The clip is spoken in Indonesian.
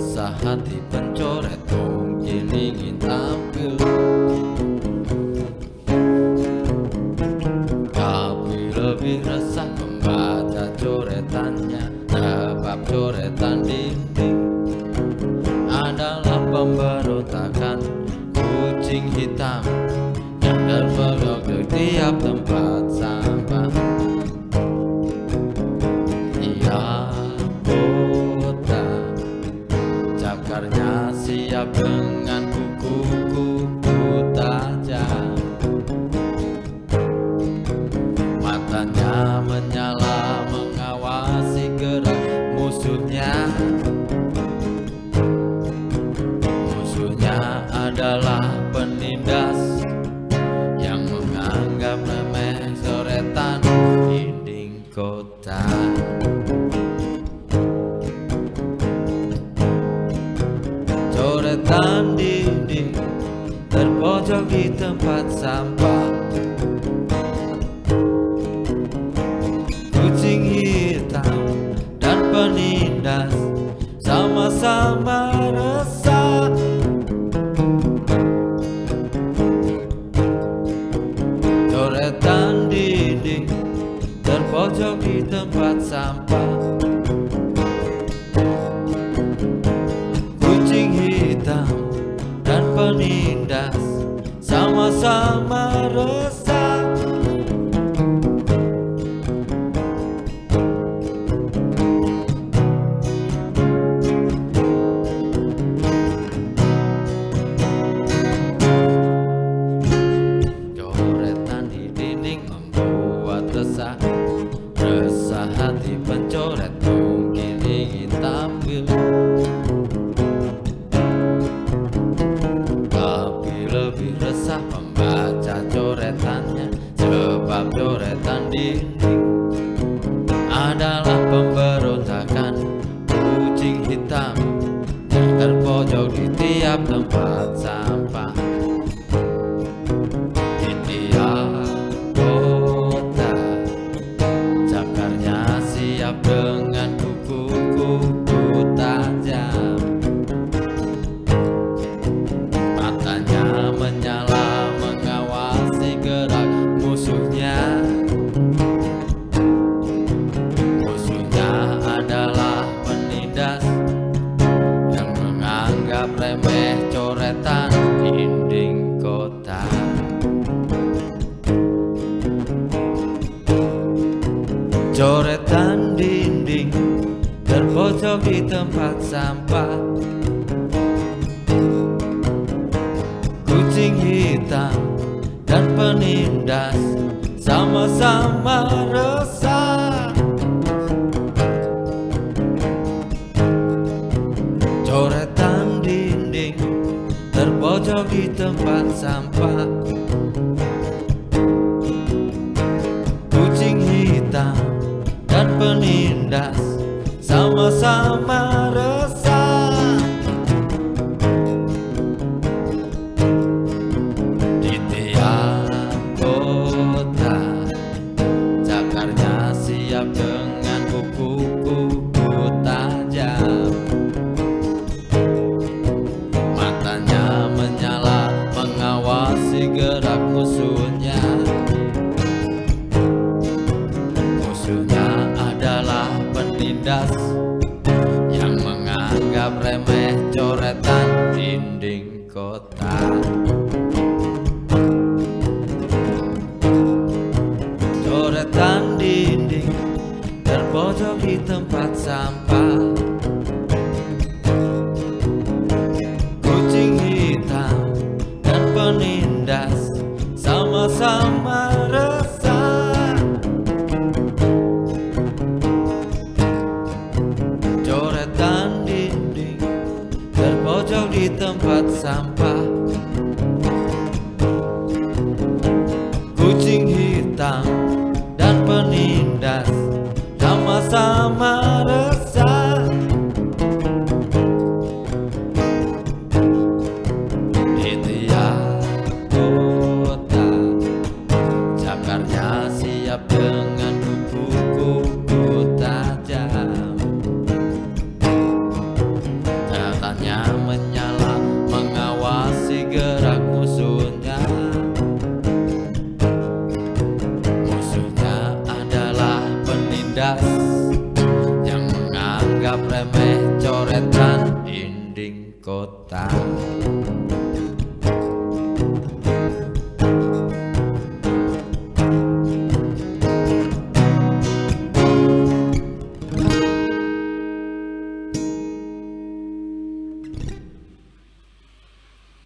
hati pencoret mungkin ingin tampil. Tapi lebih resah membaca coretannya Sebab coretan dinding. Adalah pemberontakan kucing hitam Yang terpeluk di tiap tempat hitam dan penindas sama-sama resah. Coretan di dinding membuat resah Resah hati pencoret tiap tempat Coretan dinding terpojok di tempat sampah. Kucing hitam dan penindas sama-sama resah. Coretan dinding terpojok di tempat sampah sama-sama resah. Di tiap kota Cakarnya siap dengan kuku-kuku tajam. Matanya menyala mengawasi gerak Musuhnya remeh coretan dinding kota muda Yang menganggap remeh coretan dinding kota